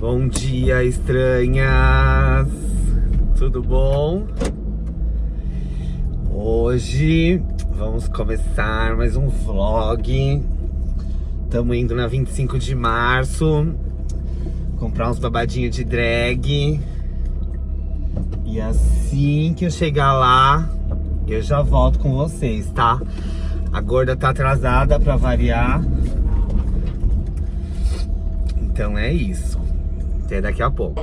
Bom dia, estranhas! Tudo bom? Hoje vamos começar mais um vlog. Estamos indo na 25 de março comprar uns babadinhos de drag. E assim que eu chegar lá, eu já volto com vocês, tá? A gorda tá atrasada pra variar. Então é isso. Até daqui a pouco.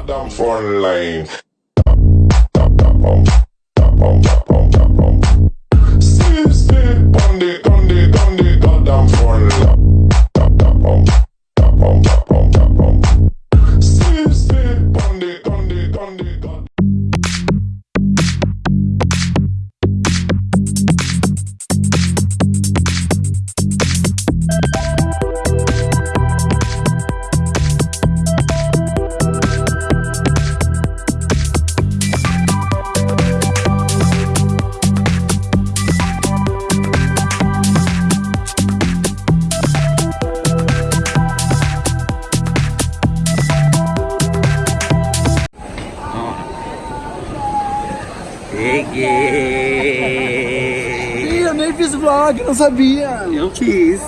Eu nem fiz vlog, não sabia. Eu fiz.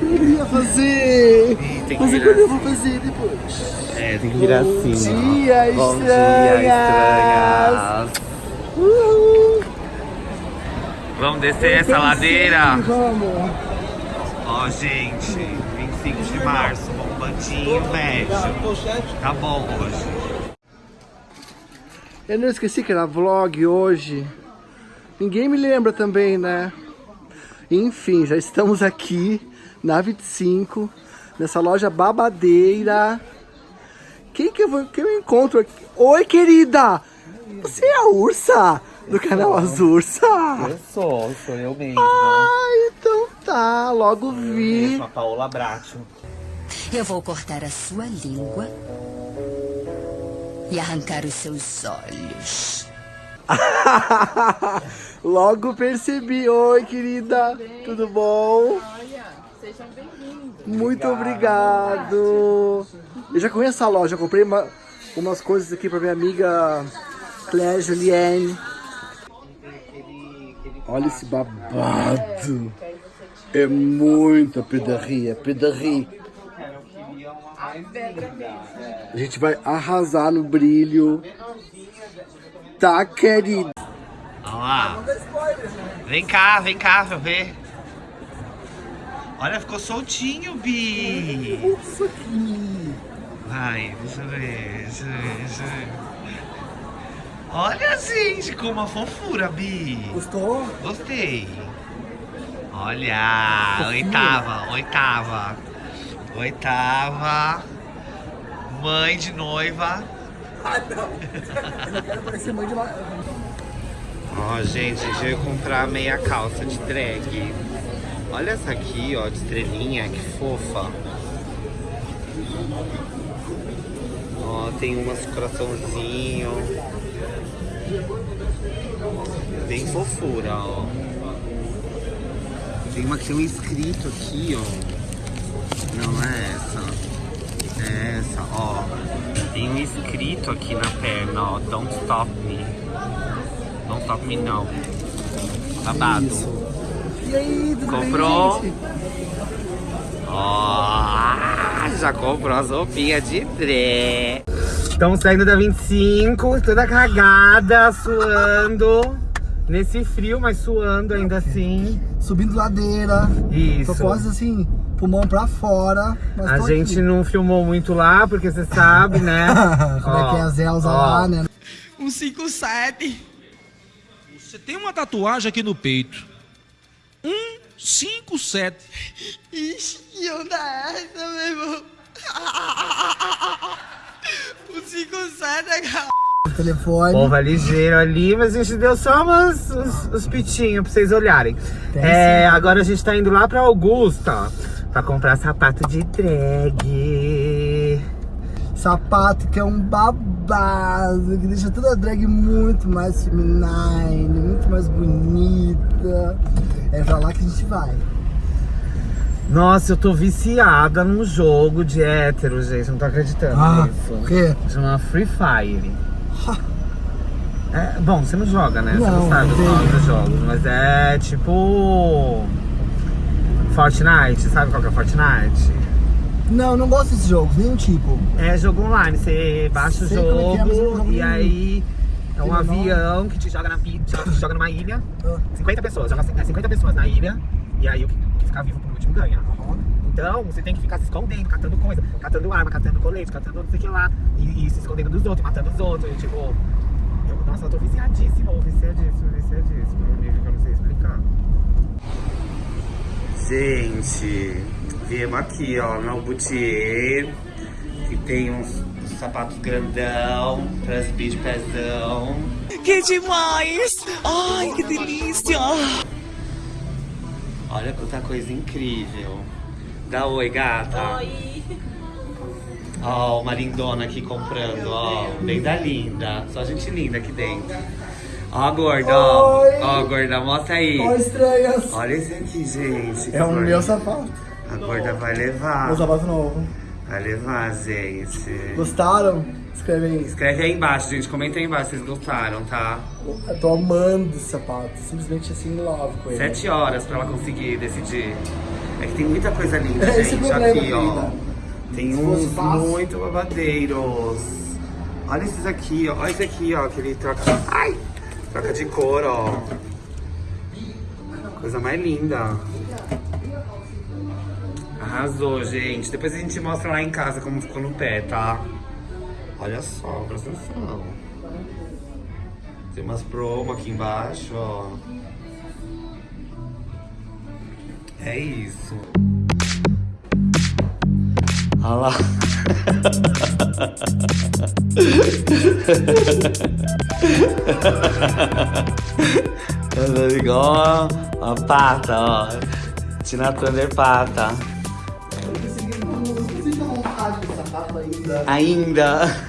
Eu ia fazer. Tem que Mas virar eu vou fazer depois? É, tem que virar assim. ó. dia, Bom dia, estranhas. estranhas. Uhul. Vamos descer essa ladeira? Vamos. Ó, gente, 25 de março, bombandinho médio. Tá bom hoje. Eu não esqueci que era vlog hoje. Ninguém me lembra também, né? Enfim, já estamos aqui na 25, nessa loja babadeira. Quem que eu, vou, que eu encontro aqui? Oi, querida! Você é a Ursa? Do canal As Ursa? sou, sou eu mesmo. Ah, então tá, logo vi. a Paola Bracho. Eu vou cortar a sua língua e arrancar os seus olhos. Logo percebi. Oi, querida. Tudo bom? Sejam bem-vindos. Muito obrigado. Eu já conheço a loja. Eu comprei uma- umas coisas aqui pra minha amiga Claire Julienne. Olha esse babado. É muita pedarria, pedarria. A gente vai arrasar no brilho. Tá, querido? Lá. Vem cá, vem cá pra eu ver. Olha, ficou soltinho, Bi. Isso aqui. Vai, deixa eu ver, deixa eu ver, deixa eu ver. Olha, gente, como uma fofura, Bi. Gostou? Gostei. Olha, oitava, oitava. Oitava. Mãe de noiva. Eu não quero parecer mãe de lá. Ó, gente, a gente veio comprar meia calça de drag. Olha essa aqui, ó, de estrelinha, que fofa. Ó, tem umas coraçãozinho. Bem fofura, ó. Tem uma que tem um escrito aqui, ó. Não é essa. É essa, ó. Tem um escrito aqui na perna, ó. Don't stop me. Don't stop me now. Babado. E aí, tudo Comprou? bem, gente? Ó, já comprou as roupinhas de dré. Estamos saindo da 25, toda cagada, suando. Nesse frio, mas suando ainda assim. Subindo ladeira. Isso. Tô quase assim, pulmão pra fora. Mas A tô gente aqui. não filmou muito lá, porque você sabe, né? Como é que é a Zelza lá, né? Um 57. Você tem uma tatuagem aqui no peito. Um 57. Ixi, que onda é essa, meu irmão? O 57 é cara. Telefone. Povo é ligeiro ali, mas a gente deu só umas, os, os pitinhos pra vocês olharem. Tem É, agora a gente tá indo lá pra Augusta pra comprar sapato de drag. Sapato que é um babado, que deixa toda a drag muito mais feminine, muito mais bonita. É pra lá que a gente vai. Nossa, eu tô viciada num jogo de hétero, gente. Não tô acreditando Ah, nisso. o quê? Chama Free Fire. É, bom, você não joga, né? você Não, não sabe os não nomes dos jogos, mas é tipo. Fortnite, sabe qual que é Fortnite? Não, não gosto desses jogos, nenhum tipo. É jogo online, você baixa o Sei como é é, eu não jogo jogo e aí é um avião que te joga na te joga numa ilha. Ah. 50 pessoas, joga é 50 pessoas na ilha e aí o que, que ficar vivo por último ganha. Então você tem que ficar se escondendo, catando coisa, catando arma, catando colete, catando não sei o que lá, e, e se escondendo dos outros, matando os outros, e, tipo. Eu, nossa, eu tô viciadíssimo, viciadíssimo, viciadíssimo, num nível que eu não sei explicar. Gente, viemos aqui, ó, no Boutier, que tem uns, uns sapatos grandão, pras de pezão. Que demais! Ai, que delícia! Olha quanta coisa incrível. Dá oi, gata. Oi. Ó, uma lindona aqui comprando, ó. Bem da linda. Só gente linda aqui dentro. Ó, a gorda, ó. Ó, gorda, mostra aí. Ó, estranhas. Olha esse aqui, gente. É o Gorda. meu sapato. A gorda vai levar. Meu sapato novo. Vai levar, gente. Gostaram? Escreve aí. Escreve aí embaixo, gente. Comenta aí embaixo se vocês gostaram, tá? Eu tô amando esse sapato. Simplesmente assim, in love com ele. Sete horas pra ela conseguir decidir. É que tem muita coisa linda, É gente. problema, aqui, ó. Tem Se uns muito babadeiros. Olha esses aqui, ó. Olha esse aqui, ó. Que ele troca. Ai! Troca de cor, ó. Coisa mais linda. Arrasou, gente. Depois a gente mostra lá em casa como ficou no pé, tá? Olha só, presta atenção. Tem umas promo aqui embaixo, ó. É isso. Olha lá. Anda igual uma, uma pata, ó. Tina Turner pata. Ainda. Ainda.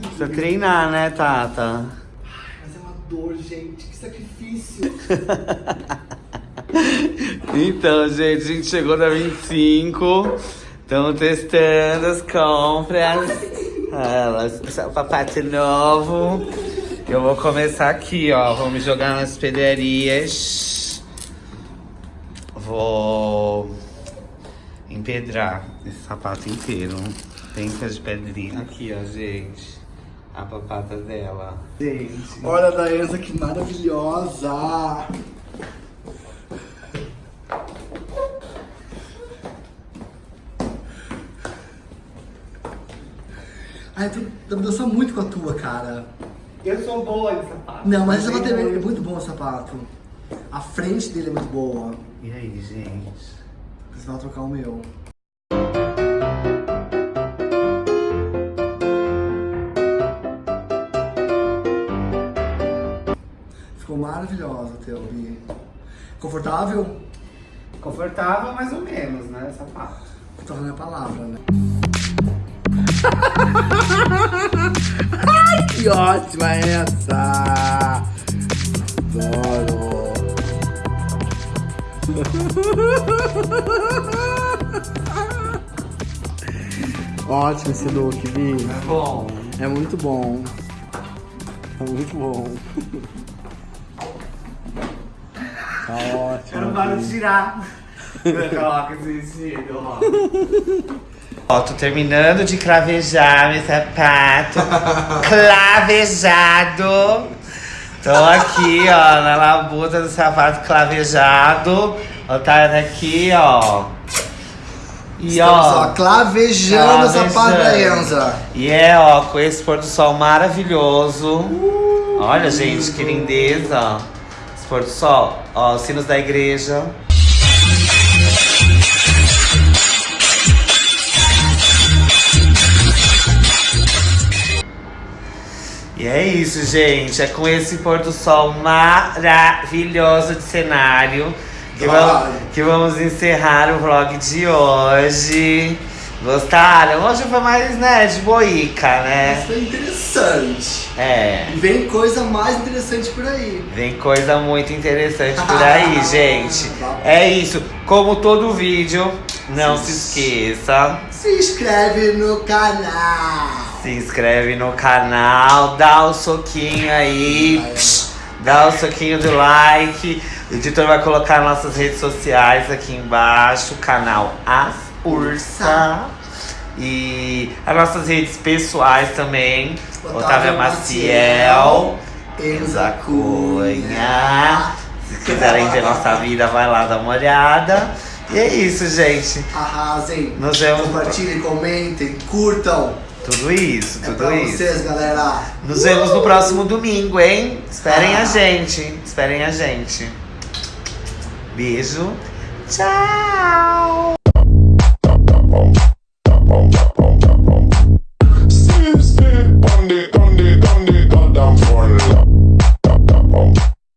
Precisa treinar, né, Tata? Mas é uma dor, gente. Que sacrifício. Então, gente, a gente chegou na 25. Estamos testando as compras. Ah, o papato novo. Eu vou começar aqui, ó. Vou me jogar nas pedarias. Vou empedrar esse sapato inteiro. Pensa de pedrinha. Aqui, ó, gente. A papata dela. Gente. Olha a Daenza, que maravilhosa. Ai, tu tu dança muito com a tua, cara. Eu sou boa de sapato. Não, mas esse sapato é é muito bom, o sapato. A frente dele é muito boa. E aí, gente? Você vai trocar o meu. Maravilhosa, Thelby. Confortável? Confortável, mais ou menos, né? Sapato. Eu tô falando a palavra, né? Ai, que ótima essa! Adoro! Ótimo esse look, Vi. Bom. É muito bom. É muito bom. Tá ótimo. Eu não paro de tirar. Coloca esse vestido, ó. Ó, tô terminando de cravejar meu sapato. Clavejado. Tô aqui, ó, na labuta do sapato clavejado. Ó, tá aqui, ó. E Estamos, ó, ó, clavejando o sapato da Enza. E é, ó, com esse pôr do sol maravilhoso. Olha, gente, que lindeza. Do sol. Ó, os sinos da igreja. E é isso, gente. É com esse pôr do sol maravilhoso de cenário que, vamos, que vamos encerrar o vlog de hoje. Gostaram? Hoje foi mais, né, de boica, né? Foi interessante. É. E vem coisa mais interessante por aí. Vem coisa muito interessante por aí, gente. É isso. Como todo vídeo, não se esqueça. Se inscreve no canal. Se inscreve no canal, dá o soquinho aí. psh, Dá o soquinho do like. O editor vai colocar nossas redes sociais aqui embaixo. Canal As Ursa. E as nossas redes pessoais também. Otávia Maciel. Elza Cunha. Se quiserem ver nossa vida, vai lá dar uma olhada. E é isso, gente. Arrasem. Nos vemos Compartilhem, comentem, curtam. Tudo isso, É tudo pra isso. vocês, galera. Nos vemos no próximo domingo, hein? Esperem Ah. a gente. Esperem a gente. Beijo. Tchau.